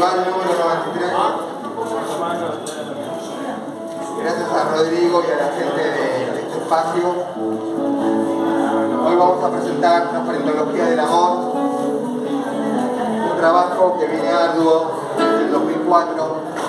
Festival número 93. Gracias a Rodrigo y a la gente de este espacio. Hoy vamos a presentar Transparentología del Amor, un trabajo que viene arduo desde el 2004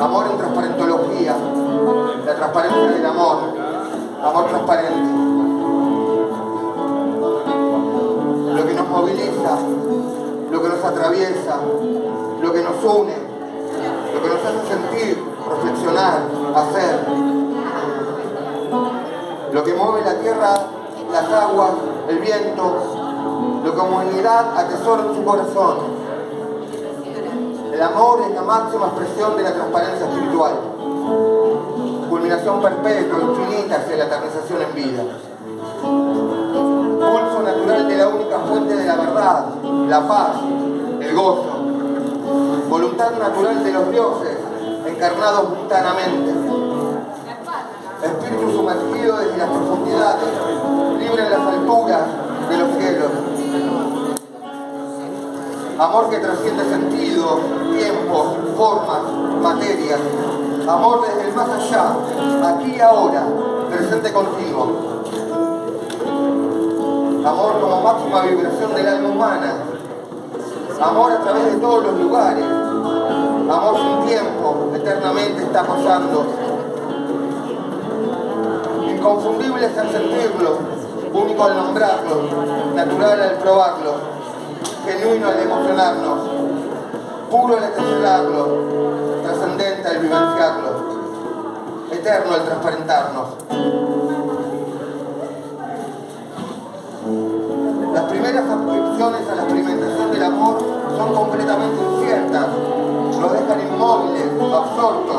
Amor en transparentología. La transparencia del amor. Amor transparente. Lo que nos moviliza, lo que nos atraviesa, lo que nos une, lo que nos hace sentir, reflexionar, hacer. Lo que mueve la tierra, las aguas, el viento, lo que humanidad atesora en su corazón. El amor es la máxima expresión de la transparencia espiritual. Culminación perpetua, infinita hacia la eternización en vida. Pulso natural de la única fuente de la verdad, la paz, el gozo. Voluntad natural de los dioses, encarnados mundanamente. Espíritu sumergido desde las profundidades, libre en las alturas de los cielos. Amor que trasciende sentido, tiempos, formas, materias. Amor desde el más allá, aquí y ahora, presente contigo. Amor como máxima vibración del alma humana. Amor a través de todos los lugares. Amor sin tiempo, eternamente está pasando. Inconfundibles al sentirlo, único al nombrarlo, natural al probarlo, genuino al emocionarnos, puro al expresarlo, trascendente al vivenciarlo, eterno al transparentarnos. Las primeras adscripciones a la experimentación del amor son completamente inciertas, nos dejan inmóviles, absortos,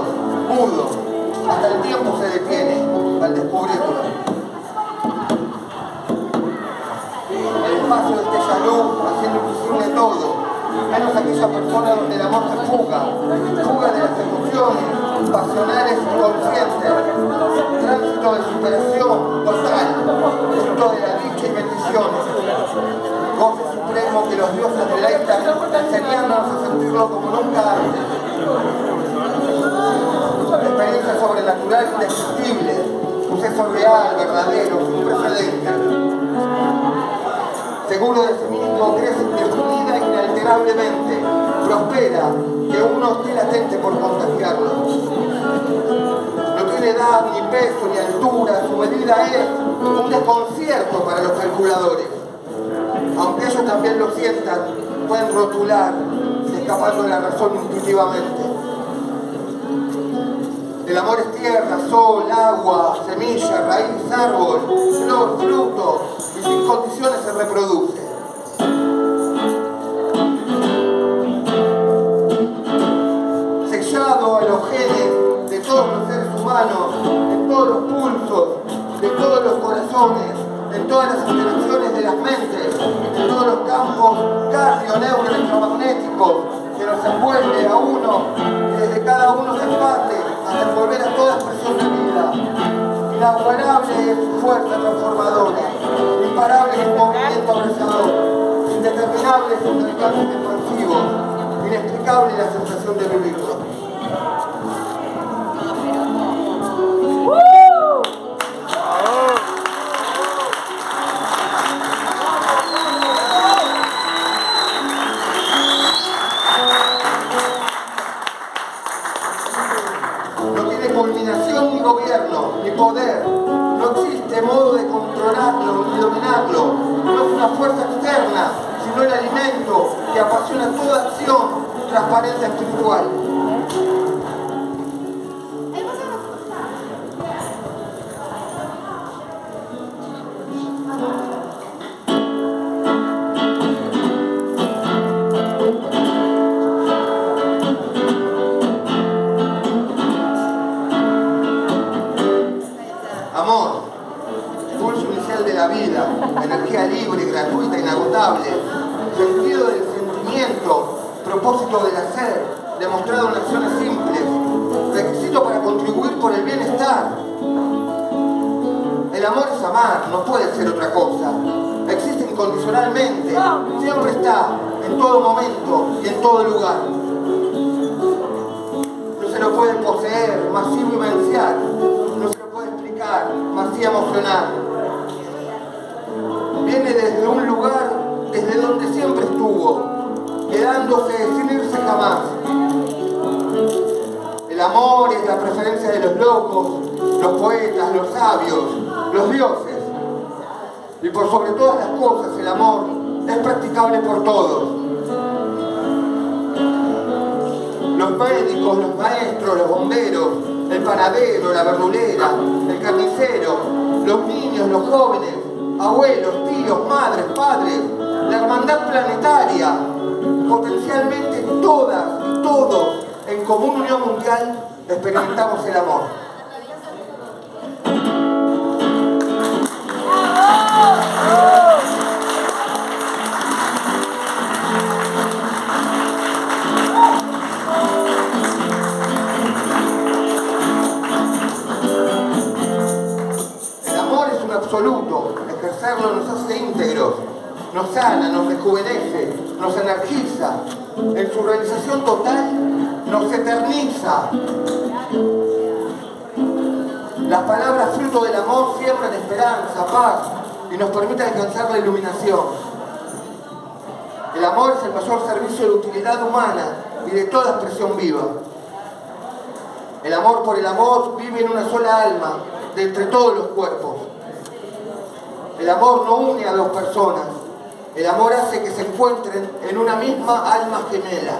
pasionales y conscientes, tránsito de superación total, fruto de la dicha y bendiciones, goce supremo que los dioses deleitan enseñándonos a sentirlo como nunca antes. Experiencia sobrenatural indescriptible, suceso real, verdadero, sin precedentes. Seguro de sí mismo, crece indefinida inalterablemente, prospera, que uno esté latente por contagiarlo. No tiene edad, ni peso, ni altura, su medida es un desconcierto para los calculadores. Aunque ellos también lo sientan, pueden rotular, escapando de la razón intuitivamente. El amor es tierra, sol, agua, semilla, raíz, árbol, flor, fruto, y sin condiciones se reproduce. En todas las interacciones de las mentes, en todos los campos cardio, neuro, electromagnéticos que nos envuelve a uno, desde cada uno se parte hasta envolver a toda expresión de vida. Inaguanable es su fuerza transformadora, imparable es su movimiento abrazador, indeterminable es su alcance expansivo, inexplicable la sensación de vivirlo. Culminación ni gobierno, ni poder. No existe modo de controlarlo ni dominarlo. No es una fuerza externa, sino el alimento que apasiona toda acción transparente espiritual. Del hacer, demostrado en acciones simples, requisito para contribuir por el bienestar. El amor es amar, no puede ser otra cosa. Existe incondicionalmente, siempre está, en todo momento y en todo lugar. No se lo puede poseer, masivo y vivenciar. No se lo puede explicar, masivo emocionar. Los poetas, los sabios, los dioses. Y por sobre todas las cosas, el amor es practicable por todos. Los médicos, los maestros, los bomberos, el panadero, la verdulera, el carnicero, los niños, los jóvenes, abuelos, tíos, madres, padres, la hermandad planetaria, potencialmente todas y todos en común unión mundial experimentamos el amor. Absoluto, ejercerlo nos hace íntegros, nos sana, nos rejuvenece, nos energiza, en su realización total nos eterniza. Las palabras fruto del amor siembran esperanza, paz y nos permiten alcanzar la iluminación. El amor es el mayor servicio de utilidad humana y de toda expresión viva. El amor por el amor vive en una sola alma, de entre todos los cuerpos. El amor no une a dos personas, el amor hace que se encuentren en una misma alma gemela.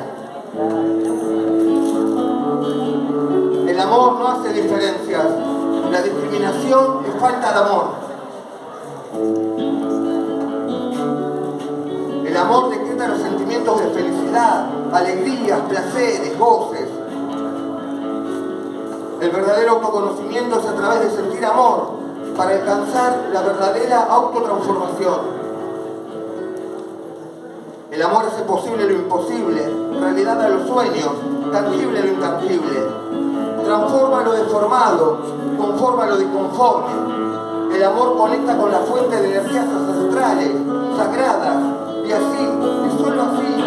El amor no hace diferencias. La discriminación es falta de amor. El amor decreta los sentimientos de felicidad, alegrías, placeres, goces. El verdadero autoconocimiento es a través de sentir amor para alcanzar la verdadera autotransformación. El amor hace posible lo imposible, realidad a los sueños, tangible lo intangible. Transforma lo deformado, conforma lo disconforme. El amor conecta con la fuente de energías ancestrales, sagradas, y así, y solo así,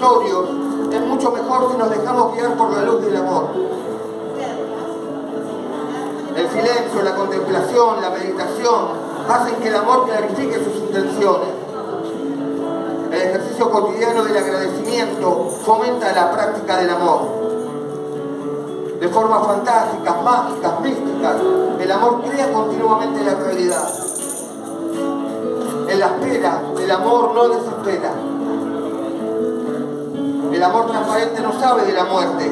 es mucho mejor si nos dejamos guiar por la luz del amor. El silencio, la contemplación, la meditación hacen que el amor clarifique sus intenciones. El ejercicio cotidiano del agradecimiento fomenta la práctica del amor. De formas fantásticas, mágicas, místicas, el amor crea continuamente la realidad. En la espera, el amor no desespera. El amor transparente no sabe de la muerte.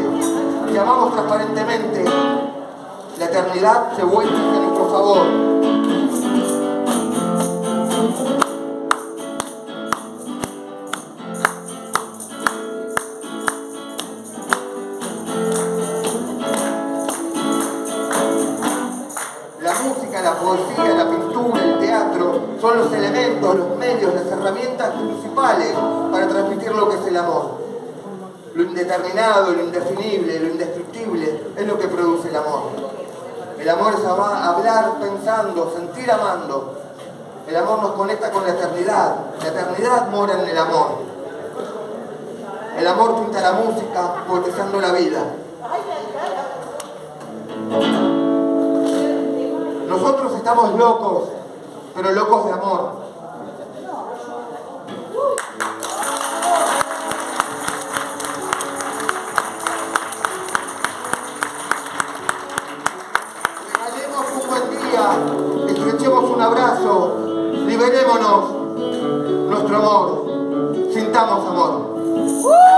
Si amamos transparentemente, la eternidad se vuelve a nuestro favor. La música, la poesía, la pintura, el teatro son los elementos, los medios, las herramientas principales para transmitir lo que es el amor. Lo indeterminado, lo indefinible, lo indescriptible es lo que produce el amor. El amor es hablar pensando, sentir amando. El amor nos conecta con la eternidad. La eternidad mora en el amor. El amor pinta la música, poetizando la vida. Nosotros estamos locos, pero locos de amor. Abrazo, liberémonos nuestro amor. sintamos amor.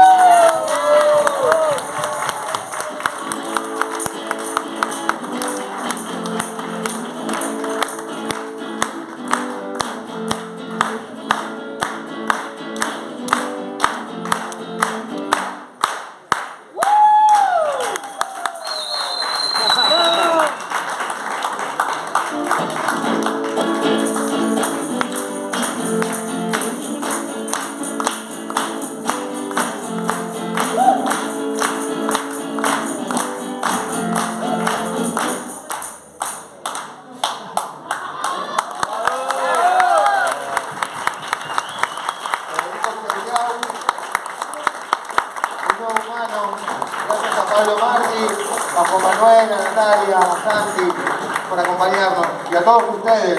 Manuel,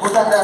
a Natalia, a